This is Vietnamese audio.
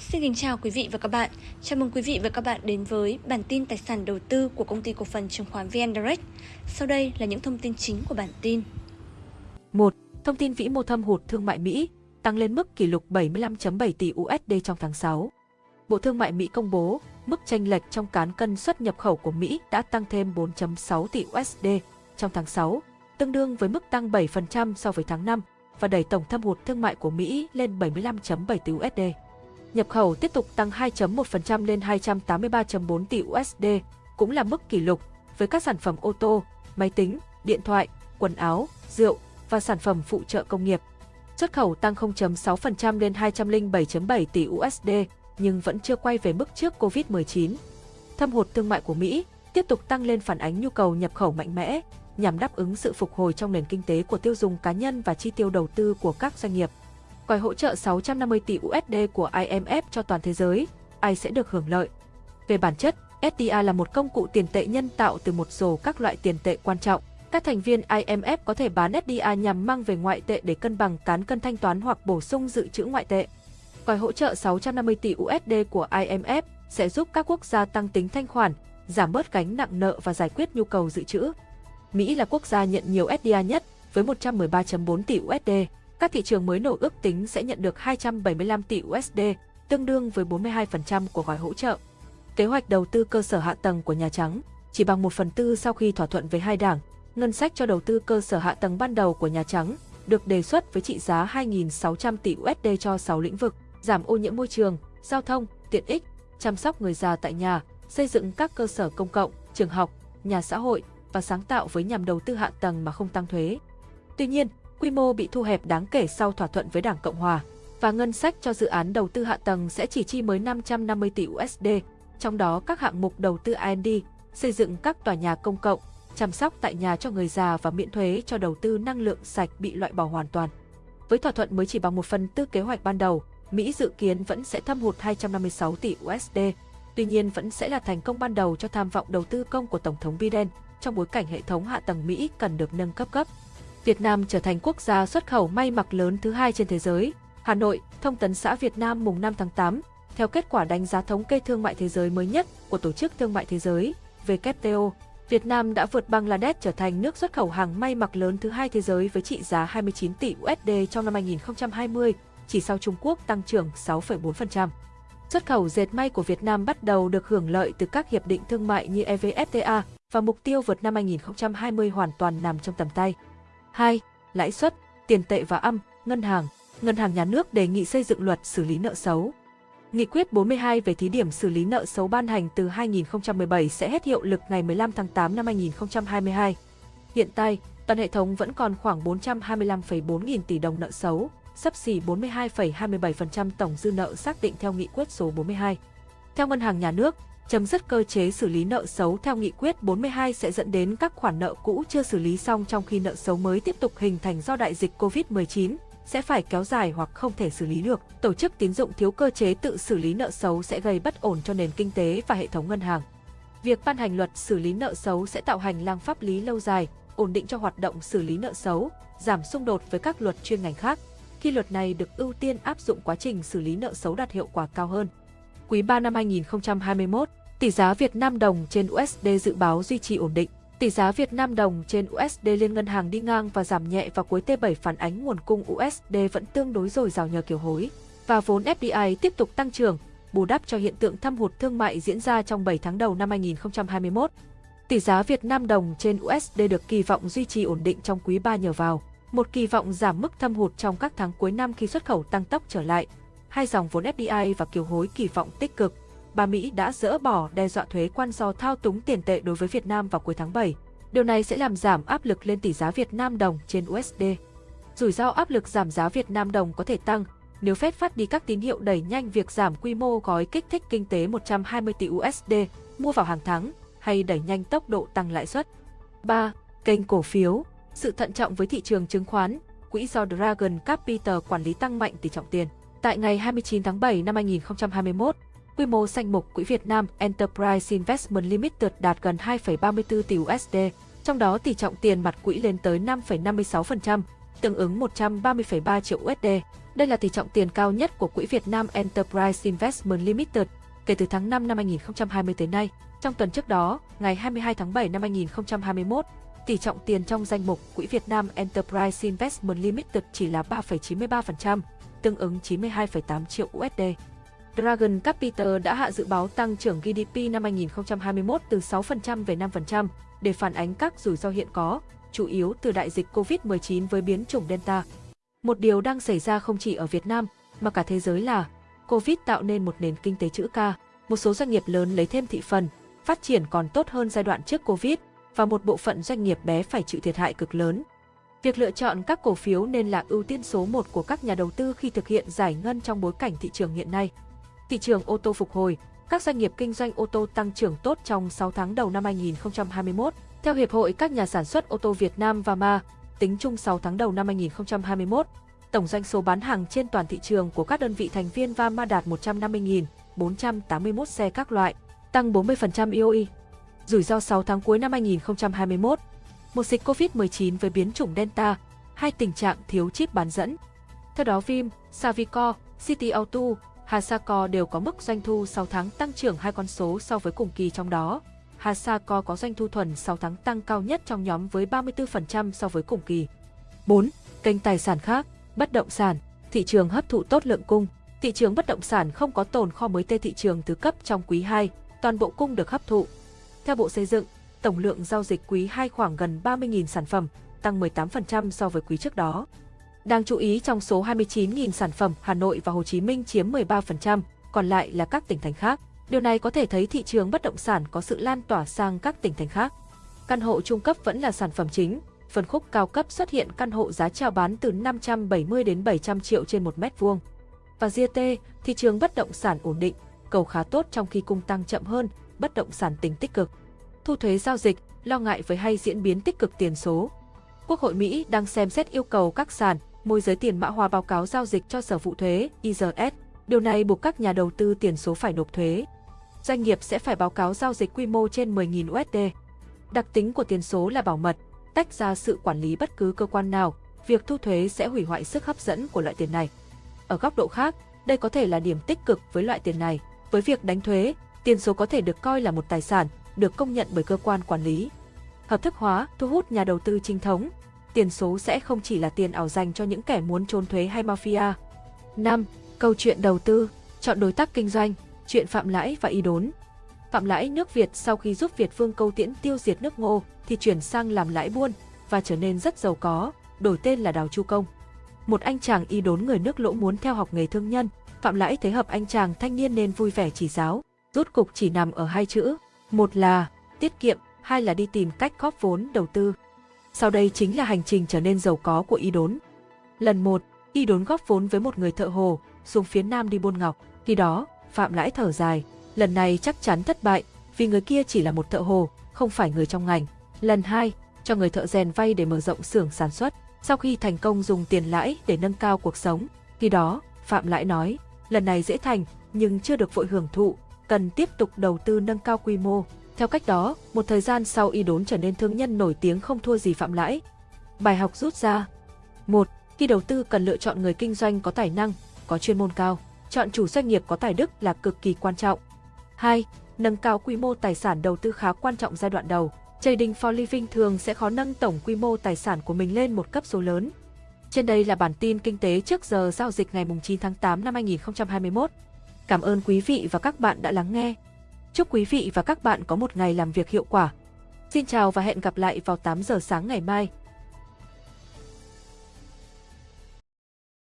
Xin kính chào quý vị và các bạn. Chào mừng quý vị và các bạn đến với bản tin tài sản đầu tư của công ty cổ phần chứng khoán VN Direct. Sau đây là những thông tin chính của bản tin. 1. Thông tin vĩ mô thâm hụt thương mại Mỹ tăng lên mức kỷ lục 75.7 tỷ USD trong tháng 6. Bộ Thương mại Mỹ công bố mức tranh lệch trong cán cân xuất nhập khẩu của Mỹ đã tăng thêm 4.6 tỷ USD trong tháng 6, tương đương với mức tăng 7% so với tháng 5 và đẩy tổng thâm hụt thương mại của Mỹ lên 75.7 tỷ USD. Nhập khẩu tiếp tục tăng 2.1% lên 283.4 tỷ USD, cũng là mức kỷ lục với các sản phẩm ô tô, máy tính, điện thoại, quần áo, rượu và sản phẩm phụ trợ công nghiệp. Xuất khẩu tăng 0.6% lên 207.7 tỷ USD, nhưng vẫn chưa quay về mức trước Covid-19. Thâm hụt thương mại của Mỹ tiếp tục tăng lên phản ánh nhu cầu nhập khẩu mạnh mẽ, nhằm đáp ứng sự phục hồi trong nền kinh tế của tiêu dùng cá nhân và chi tiêu đầu tư của các doanh nghiệp. Gói hỗ trợ 650 tỷ USD của IMF cho toàn thế giới, ai sẽ được hưởng lợi? Về bản chất, SDR là một công cụ tiền tệ nhân tạo từ một số các loại tiền tệ quan trọng. Các thành viên IMF có thể bán SDR nhằm mang về ngoại tệ để cân bằng cán cân thanh toán hoặc bổ sung dự trữ ngoại tệ. Gói hỗ trợ 650 tỷ USD của IMF sẽ giúp các quốc gia tăng tính thanh khoản, giảm bớt gánh nặng nợ và giải quyết nhu cầu dự trữ. Mỹ là quốc gia nhận nhiều SDR nhất với 113.4 tỷ USD. Các thị trường mới nổi ước tính sẽ nhận được 275 tỷ USD, tương đương với 42% của gói hỗ trợ. Kế hoạch đầu tư cơ sở hạ tầng của Nhà Trắng chỉ bằng 1 phần tư sau khi thỏa thuận với hai đảng. Ngân sách cho đầu tư cơ sở hạ tầng ban đầu của Nhà Trắng được đề xuất với trị giá 2.600 tỷ USD cho 6 lĩnh vực, giảm ô nhiễm môi trường, giao thông, tiện ích, chăm sóc người già tại nhà, xây dựng các cơ sở công cộng, trường học, nhà xã hội và sáng tạo với nhằm đầu tư hạ tầng mà không tăng thuế. Tuy nhiên, quy mô bị thu hẹp đáng kể sau thỏa thuận với Đảng Cộng Hòa và ngân sách cho dự án đầu tư hạ tầng sẽ chỉ chi mới 550 tỷ USD, trong đó các hạng mục đầu tư R&D, xây dựng các tòa nhà công cộng, chăm sóc tại nhà cho người già và miễn thuế cho đầu tư năng lượng sạch bị loại bỏ hoàn toàn. Với thỏa thuận mới chỉ bằng một phần tư kế hoạch ban đầu, Mỹ dự kiến vẫn sẽ thâm hụt 256 tỷ USD, tuy nhiên vẫn sẽ là thành công ban đầu cho tham vọng đầu tư công của Tổng thống Biden trong bối cảnh hệ thống hạ tầng Mỹ cần được nâng cấp cấp. Việt Nam trở thành quốc gia xuất khẩu may mặc lớn thứ hai trên thế giới. Hà Nội, Thông tấn xã Việt Nam mùng 5 tháng 8, theo kết quả đánh giá thống kê thương mại thế giới mới nhất của Tổ chức Thương mại Thế giới, WTO, Việt Nam đã vượt Bangladesh trở thành nước xuất khẩu hàng may mặc lớn thứ hai thế giới với trị giá 29 tỷ USD trong năm 2020, chỉ sau Trung Quốc tăng trưởng 6,4%. Xuất khẩu dệt may của Việt Nam bắt đầu được hưởng lợi từ các hiệp định thương mại như EVFTA và mục tiêu vượt năm 2020 hoàn toàn nằm trong tầm tay. 2. Lãi suất, tiền tệ và âm, ngân hàng. Ngân hàng nhà nước đề nghị xây dựng luật xử lý nợ xấu. Nghị quyết 42 về thí điểm xử lý nợ xấu ban hành từ 2017 sẽ hết hiệu lực ngày 15 tháng 8 năm 2022. Hiện tại, toàn hệ thống vẫn còn khoảng 425,4 nghìn tỷ đồng nợ xấu, sấp xỉ 42,27% tổng dư nợ xác định theo nghị quyết số 42. Theo Ngân hàng Nhà nước, chấm dứt cơ chế xử lý nợ xấu theo nghị quyết 42 sẽ dẫn đến các khoản nợ cũ chưa xử lý xong trong khi nợ xấu mới tiếp tục hình thành do đại dịch COVID-19 sẽ phải kéo dài hoặc không thể xử lý được. Tổ chức tín dụng thiếu cơ chế tự xử lý nợ xấu sẽ gây bất ổn cho nền kinh tế và hệ thống ngân hàng. Việc ban hành luật xử lý nợ xấu sẽ tạo hành lang pháp lý lâu dài, ổn định cho hoạt động xử lý nợ xấu, giảm xung đột với các luật chuyên ngành khác. Khi luật này được ưu tiên áp dụng quá trình xử lý nợ xấu đạt hiệu quả cao hơn. Quý 3 năm 2021, Tỷ giá Việt Nam đồng trên USD dự báo duy trì ổn định. Tỷ giá Việt Nam đồng trên USD liên ngân hàng đi ngang và giảm nhẹ vào cuối T7 phản ánh nguồn cung USD vẫn tương đối dồi dào nhờ kiều hối và vốn FDI tiếp tục tăng trưởng, bù đắp cho hiện tượng thâm hụt thương mại diễn ra trong 7 tháng đầu năm 2021. Tỷ giá Việt Nam đồng trên USD được kỳ vọng duy trì ổn định trong quý 3 nhờ vào một kỳ vọng giảm mức thâm hụt trong các tháng cuối năm khi xuất khẩu tăng tốc trở lại. Hai dòng vốn FDI và kiều hối kỳ vọng tích cực bà Mỹ đã dỡ bỏ đe dọa thuế quan do thao túng tiền tệ đối với Việt Nam vào cuối tháng 7. Điều này sẽ làm giảm áp lực lên tỷ giá Việt Nam đồng trên USD. Rủi ro áp lực giảm giá Việt Nam đồng có thể tăng nếu Fed phát đi các tín hiệu đẩy nhanh việc giảm quy mô gói kích thích kinh tế 120 tỷ USD mua vào hàng tháng hay đẩy nhanh tốc độ tăng lãi suất. 3. Kênh cổ phiếu Sự thận trọng với thị trường chứng khoán, quỹ do Dragon Capital quản lý tăng mạnh tỷ trọng tiền. Tại ngày 29 tháng 7 năm 2021, Quy mô danh mục quỹ Việt Nam Enterprise Investment Limited đạt gần 2,34 tỷ USD, trong đó tỷ trọng tiền mặt quỹ lên tới 5,56%, tương ứng 130,3 triệu USD. Đây là tỷ trọng tiền cao nhất của Quỹ Việt Nam Enterprise Investment Limited kể từ tháng 5 năm 2020 tới nay. Trong tuần trước đó, ngày 22 tháng 7 năm 2021, tỷ trọng tiền trong danh mục Quỹ Việt Nam Enterprise Investment Limited chỉ là 3,93%, tương ứng 92,8 triệu USD. Dragon Capital đã hạ dự báo tăng trưởng GDP năm 2021 từ 6% về 5% để phản ánh các rủi ro hiện có, chủ yếu từ đại dịch COVID-19 với biến chủng Delta. Một điều đang xảy ra không chỉ ở Việt Nam mà cả thế giới là Covid tạo nên một nền kinh tế chữ K, một số doanh nghiệp lớn lấy thêm thị phần, phát triển còn tốt hơn giai đoạn trước Covid và một bộ phận doanh nghiệp bé phải chịu thiệt hại cực lớn. Việc lựa chọn các cổ phiếu nên là ưu tiên số 1 của các nhà đầu tư khi thực hiện giải ngân trong bối cảnh thị trường hiện nay. Thị trường ô tô phục hồi, các doanh nghiệp kinh doanh ô tô tăng trưởng tốt trong 6 tháng đầu năm 2021. Theo Hiệp hội các nhà sản xuất ô tô Việt Nam và Ma, tính chung 6 tháng đầu năm 2021, tổng doanh số bán hàng trên toàn thị trường của các đơn vị thành viên VAMA đạt 150.481 xe các loại, tăng 40% IOI. Rủi ro 6 tháng cuối năm 2021, một dịch COVID-19 với biến chủng Delta, hai tình trạng thiếu chip bán dẫn. Theo đó Vim, Savico, City Auto, Hasako đều có mức doanh thu 6 tháng tăng trưởng hai con số so với cùng kỳ trong đó. Hasako có doanh thu thuần 6 tháng tăng cao nhất trong nhóm với 34% so với cùng kỳ. 4. Kênh tài sản khác, bất động sản, thị trường hấp thụ tốt lượng cung. Thị trường bất động sản không có tồn kho mới tê thị trường thứ cấp trong quý 2, toàn bộ cung được hấp thụ. Theo Bộ Xây dựng, tổng lượng giao dịch quý 2 khoảng gần 30.000 sản phẩm, tăng 18% so với quý trước đó. Đáng chú ý trong số 29.000 sản phẩm, Hà Nội và Hồ Chí Minh chiếm 13%, còn lại là các tỉnh thành khác. Điều này có thể thấy thị trường bất động sản có sự lan tỏa sang các tỉnh thành khác. Căn hộ trung cấp vẫn là sản phẩm chính, phân khúc cao cấp xuất hiện căn hộ giá chào bán từ 570 đến 700 triệu trên một mét vuông. Và GT, thị trường bất động sản ổn định, cầu khá tốt trong khi cung tăng chậm hơn, bất động sản tính tích cực. Thu thuế giao dịch, lo ngại với hay diễn biến tích cực tiền số. Quốc hội Mỹ đang xem xét yêu cầu các sàn, môi giới tiền mã hóa báo cáo giao dịch cho Sở vụ thuế IRS. Điều này buộc các nhà đầu tư tiền số phải nộp thuế. Doanh nghiệp sẽ phải báo cáo giao dịch quy mô trên 10.000 USD. Đặc tính của tiền số là bảo mật, tách ra sự quản lý bất cứ cơ quan nào, việc thu thuế sẽ hủy hoại sức hấp dẫn của loại tiền này. Ở góc độ khác, đây có thể là điểm tích cực với loại tiền này. Với việc đánh thuế, tiền số có thể được coi là một tài sản, được công nhận bởi cơ quan quản lý. Hợp thức hóa, thu hút nhà đầu tư chính thống. Tiền số sẽ không chỉ là tiền ảo dành cho những kẻ muốn trốn thuế hay mafia. 5. Câu chuyện đầu tư, chọn đối tác kinh doanh, chuyện Phạm Lãi và Y Đốn. Phạm Lãi nước Việt sau khi giúp Việt Vương Câu Tiễn tiêu diệt nước Ngô thì chuyển sang làm lãi buôn và trở nên rất giàu có, đổi tên là Đào Chu Công. Một anh chàng y đốn người nước lỗ muốn theo học nghề thương nhân, Phạm Lãi thấy hợp anh chàng thanh niên nên vui vẻ chỉ giáo, rút cục chỉ nằm ở hai chữ, một là tiết kiệm, hai là đi tìm cách góp vốn đầu tư. Sau đây chính là hành trình trở nên giàu có của y đốn. Lần một, y đốn góp vốn với một người thợ hồ, xuống phía nam đi buôn ngọc. Khi đó, Phạm Lãi thở dài, lần này chắc chắn thất bại, vì người kia chỉ là một thợ hồ, không phải người trong ngành. Lần hai, cho người thợ rèn vay để mở rộng xưởng sản xuất. Sau khi thành công dùng tiền lãi để nâng cao cuộc sống, khi đó, Phạm Lãi nói, lần này dễ thành, nhưng chưa được vội hưởng thụ, cần tiếp tục đầu tư nâng cao quy mô. Theo cách đó, một thời gian sau y đốn trở nên thương nhân nổi tiếng không thua gì Phạm Lãi. Bài học rút ra một Khi đầu tư cần lựa chọn người kinh doanh có tài năng, có chuyên môn cao. Chọn chủ doanh nghiệp có tài đức là cực kỳ quan trọng. 2. Nâng cao quy mô tài sản đầu tư khá quan trọng giai đoạn đầu. Trading for Living thường sẽ khó nâng tổng quy mô tài sản của mình lên một cấp số lớn. Trên đây là bản tin kinh tế trước giờ giao dịch ngày 9 tháng 8 năm 2021. Cảm ơn quý vị và các bạn đã lắng nghe. Chúc quý vị và các bạn có một ngày làm việc hiệu quả. Xin chào và hẹn gặp lại vào 8 giờ sáng ngày mai.